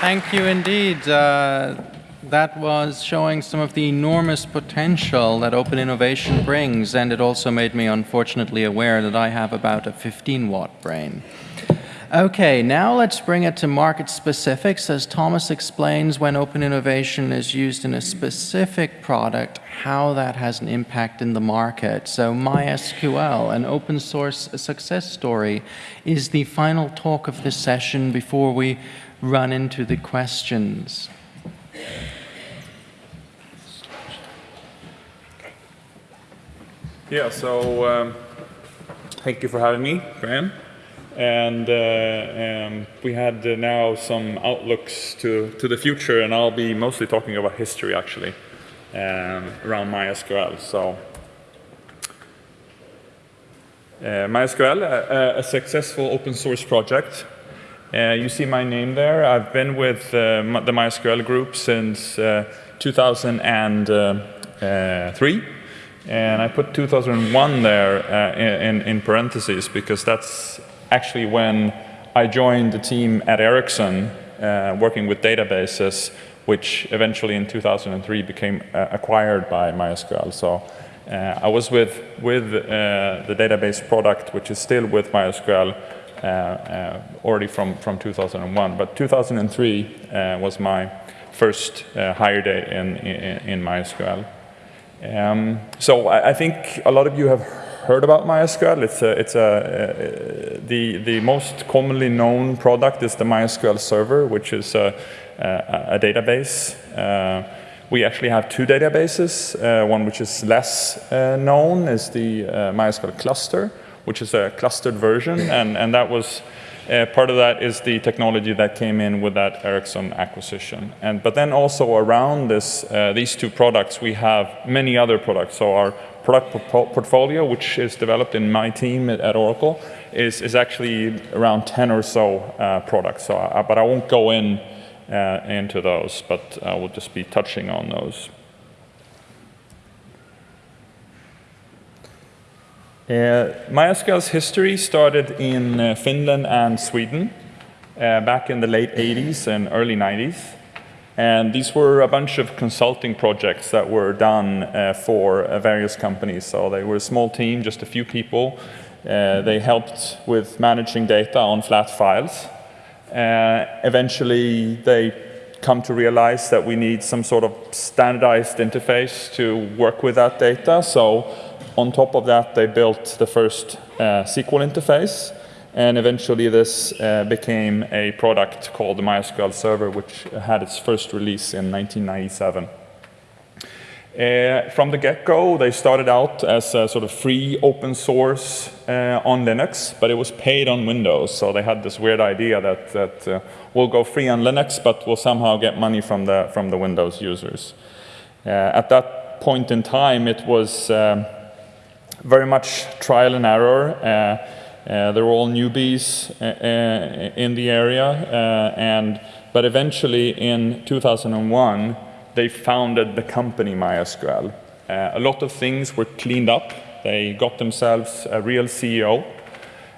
Thank you indeed. Uh, that was showing some of the enormous potential that open innovation brings, and it also made me unfortunately aware that I have about a 15 watt brain. Okay, now let's bring it to market specifics. As Thomas explains, when open innovation is used in a specific product, how that has an impact in the market. So MySQL, an open source success story, is the final talk of this session before we run into the questions. Yeah, so um, thank you for having me, Graham. And uh, um, we had uh, now some outlooks to, to the future, and I'll be mostly talking about history actually um, around MySQL. So uh, MySQL, a, a, successful open source project. Uh, you see my name there. I've been with uh, the MySQL group since uh, 2003. And I put 2001 there in, in parentheses because that's actually when I joined the team at Ericsson uh, working with databases, which eventually in 2003 became uh, acquired by MySQL. So uh, I was with, with uh, the database product, which is still with MySQL, uh, uh, already from, from 2001. But 2003 was my first hire day in, in, in MySQL. Um, so I, I think a lot of you have heard about MySQL. It's, a, it's a, uh, the, the most commonly known product is the MySQL server, which is a, a, a database. Uh, we actually have two databases. Uh, one which is less uh, known is the uh, MySQL cluster, which is a clustered version, and, and that was uh, part of that is the technology that came in with that Ericsson acquisition. And, but then also around this, uh, these two products, we have many other products. So our product portfolio, which is developed in my team at, at Oracle, is, is actually around 10 or so uh, products. So, I, but I won't go in uh, into those, but I will just be touching on those. MySQL's history started in uh, Finland and Sweden uh, back in the late 80s and early 90s. And these were a bunch of consulting projects that were done uh, for uh, various companies. So they were a small team, just a few people. Uh, they helped with managing data on flat files. eventually, they come to realize that we need some sort of standardized interface to work with that data. So on top of that, they built the first uh, SQL interface. And eventually this uh, became a product called the MySQL Server, which had its first release in 1997. Uh, from the get-go, they started out as a sort of free open source uh, on Linux, but it was paid on Windows. So they had this weird idea that, that uh, we'll go free on Linux, but we'll somehow get money from the, from the Windows users. Uh, at that point in time, it was um, very much trial and error. Uh, uh, they were all newbies uh, in the area, and but eventually in 2001 they founded the company MySQL. a lot of things were cleaned up. They got themselves a real CEO.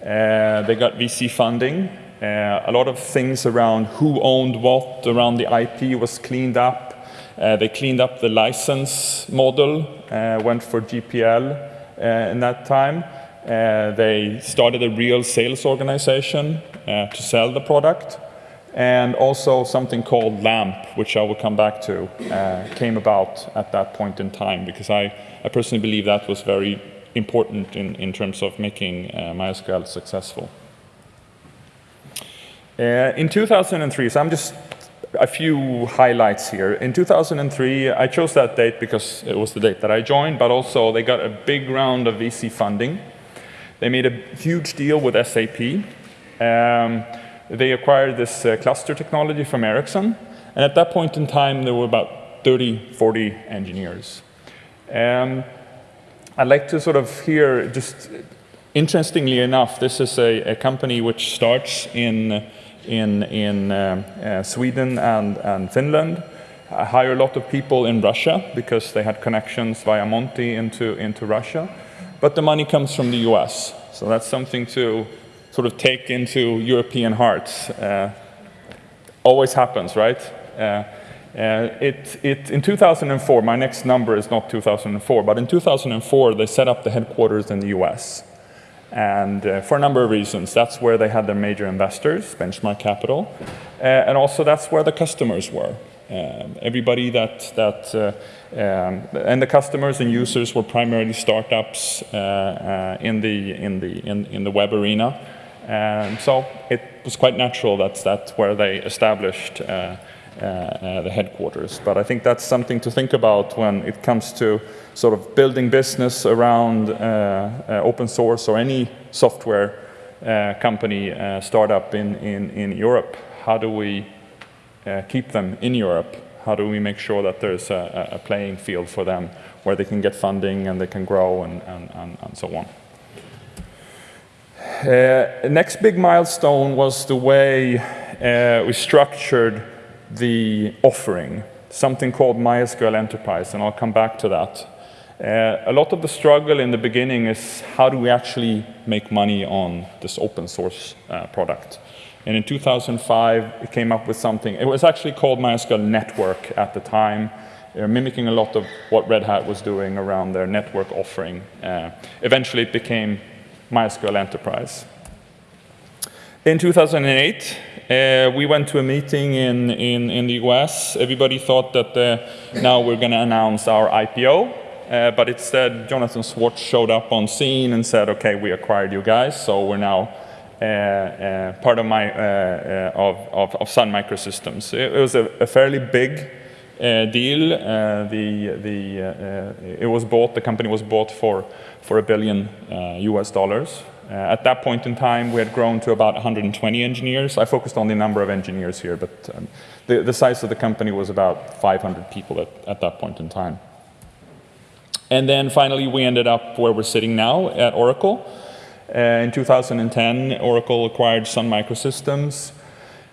they got VC funding. Uh, a lot of things around who owned what around the IP was cleaned up. Uh, they cleaned up the license model, uh, went for GPL. Uh, in that time. Uh, they started a real sales organization uh, to sell the product and also something called LAMP, which I will come back to, uh, came about at that point in time because I, I personally believe that was very important in, in terms of making uh, MySQL successful. Uh, in 2003, so I'm just a few highlights here. In 2003, I chose that date because it was the date that I joined, but also they got a big round of VC funding. They made a huge deal with SAP. Um, they acquired this uh, cluster technology from Ericsson, and at that point in time, there were about 30, 40 engineers. Um, I'd like to sort of hear, just interestingly enough, this is a, a company which starts in in, in uh, uh, Sweden and, and Finland. I hire a lot of people in Russia because they had connections via Monty into, into Russia. But the money comes from the US. So that's something to sort of take into European hearts. Uh, always happens, right? Uh, uh, it, it, in 2004, my next number is not 2004, but in 2004, they set up the headquarters in the US. And uh, for a number of reasons, that's where they had their major investors, Benchmark Capital, uh, and also that's where the customers were. Um, everybody that, that uh, um, and the customers and users were primarily startups uh, uh, in, the, in, the, in, in the web arena. And so it was quite natural that that's where they established uh, the headquarters. But I think that's something to think about when it comes to sort of building business around uh, open source or any software company startup in, in, in Europe. How do we keep them in Europe? How do we make sure that there's a, a playing field for them where they can get funding and they can grow and, and, and, and so on? Uh, next big milestone was the way uh, we structured the offering, something called MySQL Enterprise, and I'll come back to that. Uh, a lot of the struggle in the beginning is how do we actually make money on this open source uh, product? And in 2005, it came up with something. It was actually called MySQL Network at the time, uh, mimicking a lot of what Red Hat was doing around their network offering. Uh, eventually, it became MySQL Enterprise. In 2008, uh, we went to a meeting in, in, in the US. Everybody thought that uh, now we're going to announce our IPO. Uh, but instead, Jonathan Schwartz showed up on scene and said, OK, we acquired you guys, so we're now uh, uh, part of, my, uh, of, of, of, Sun Microsystems. It, it was a, a, fairly big deal. the, the, it was bought, the company was bought for, for a billion US dollars. Uh, at that point in time, we had grown to about 120 engineers. I focused on the number of engineers here, but um, the, the, size of the company was about 500 people at, at that point in time. And then finally, we ended up where we're sitting now at Oracle. Uh, in 2010, Oracle acquired Sun Microsystems.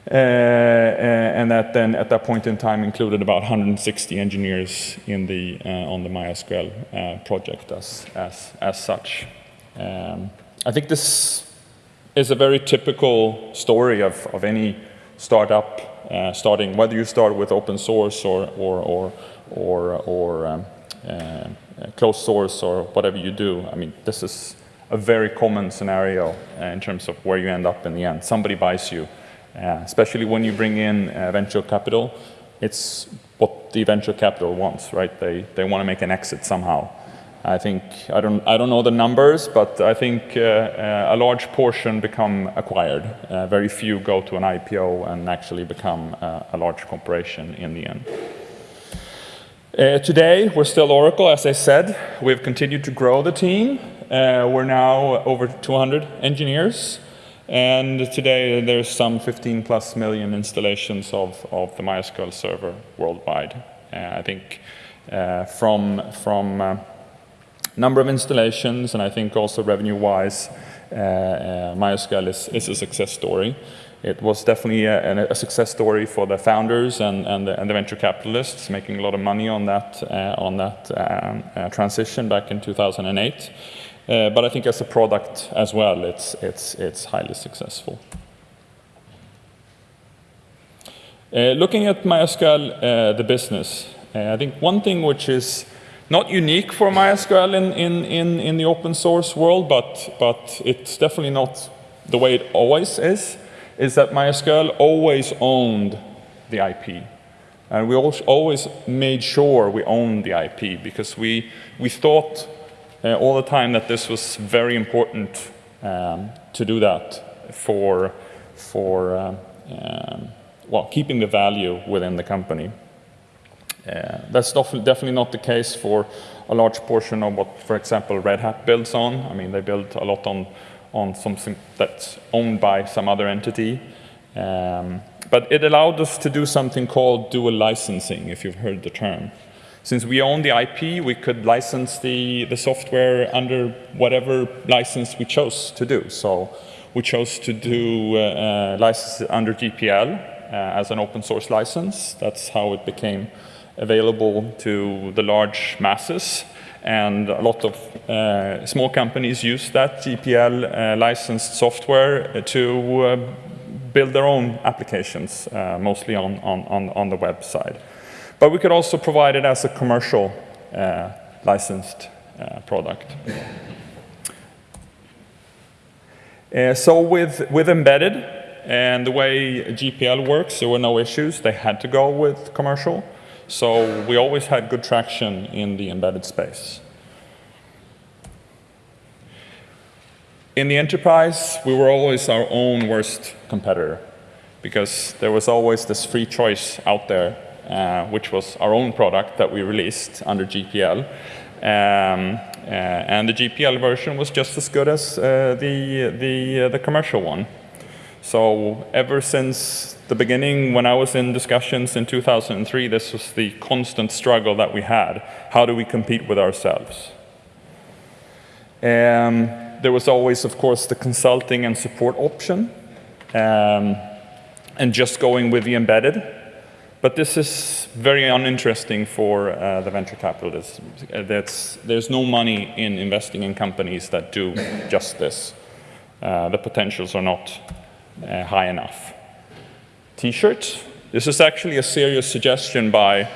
Uh, uh, and that then, at that point in time, included about 160 engineers in the, uh, on the MySQL uh, project as, as, as such. Um, I think this is a very typical story of, of any startup uh, starting, whether you start with open source or, or, or, or, or um, uh, closed source or whatever you do. I mean, this is a very common scenario uh, in terms of where you end up in the end. Somebody buys you, uh, especially when you bring in uh, venture capital. It's what the venture capital wants, right? They, they want to make an exit somehow. I think, I don't, I don't know the numbers, but I think uh, uh, a large portion become acquired. Uh, very few go to an IPO and actually become uh, a large corporation in the end. Uh, today, we're still Oracle, as I said. We've continued to grow the team. Uh, we're now over 200 engineers. And today, there's some 15 plus million installations of, of the MySQL server worldwide. I think from, from number of installations, and I think also revenue-wise, uh, uh, MySQL is, is a success story. It was definitely a, a, success story for the founders and, and, the, and, the, venture capitalists, making a lot of money on that, uh, on that um, transition back in 2008. Uh, but I think as a product as well, it's, it's, it's highly successful. Looking at MySQL, the business, I think one thing which is not unique for MySQL in, in, in, in the open source world, but, but it's definitely not the way it always is, is that MySQL always owned the IP. And we always made sure we owned the IP because we, we thought uh, all the time that this was very important um, to do that for, for um, um, well, keeping the value within the company. Uh, that's definitely not the case for a large portion of what, for example, Red Hat builds on. I mean, they build a lot on, on something that's owned by some other entity. Um, but it allowed us to do something called dual licensing, if you've heard the term. Since we own the IP, we could license the, the software under whatever license we chose to do. So we chose to do uh, uh, license under GPL uh, as an open source license. That's how it became available to the large masses. And a lot of uh, small companies use that GPL uh, licensed software to uh, build their own applications, uh, mostly on, on, on, the web side. But we could also provide it as a commercial uh, licensed uh, product. So with, with embedded and the way GPL works, there were no issues. They had to go with commercial. So we always had good traction in the embedded space. In the enterprise, we were always our own worst competitor because there was always this free choice out there, uh, which was our own product that we released under GPL. Um, uh, and the GPL version was just as good as uh, the, the, uh, the commercial one. So ever since the beginning, when I was in discussions in 2003, this was the constant struggle that we had. How do we compete with ourselves? Um, there was always, of course, the consulting and support option, um, and just going with the embedded. But this is very uninteresting for uh, the venture capitalists. Uh, that's, there's no money in investing in companies that do just this. Uh, the potentials are not uh, high enough. T-shirts. This is actually a serious suggestion by,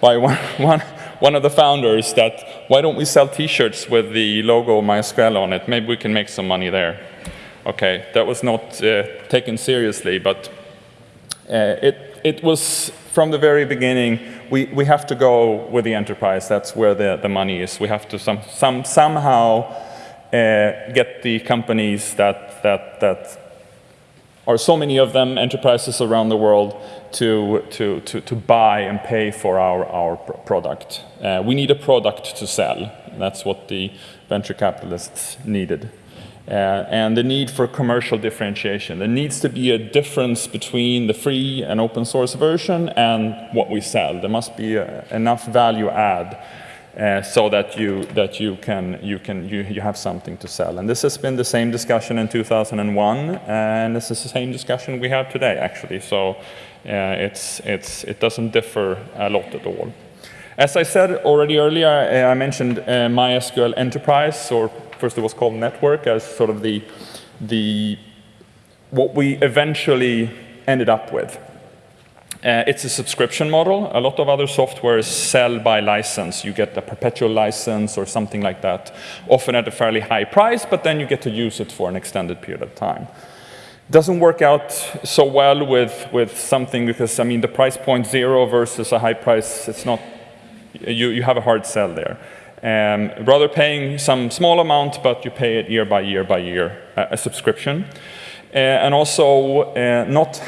by one, one, one of the founders that why don't we sell T-shirts with the logo MySQL on it? Maybe we can make some money there. Okay, that was not uh, taken seriously, but uh, it, it was from the very beginning, we, we have to go with the enterprise. That's where the, the money is. We have to some, some, somehow uh, get the companies that, that, that are so many of them, enterprises around the world, to, to, to, to buy and pay for our, our product. Uh, we need a product to sell. That's what the venture capitalists needed. Uh, and the need for commercial differentiation. There needs to be a difference between the free and open source version and what we sell. There must be a, enough value add uh, so that you that you can you can you, you have something to sell. And this has been the same discussion in 2001, and this is the same discussion we have today, actually. So uh, it's it's it doesn't differ a lot at all. As I said already earlier, uh, I mentioned MySQL Enterprise, or first it was called Network, as sort of the the what we eventually ended up with. Uh, it's a subscription model. A lot of other softwares sell by license. You get a perpetual license or something like that, often at a fairly high price, but then you get to use it for an extended period of time. Doesn't work out so well with, with something because, I mean, the price point zero versus a high price, it's not, you, you have a hard sell there. Um, rather paying some small amount, but you pay it year by year by year, a subscription. Uh, and also uh, not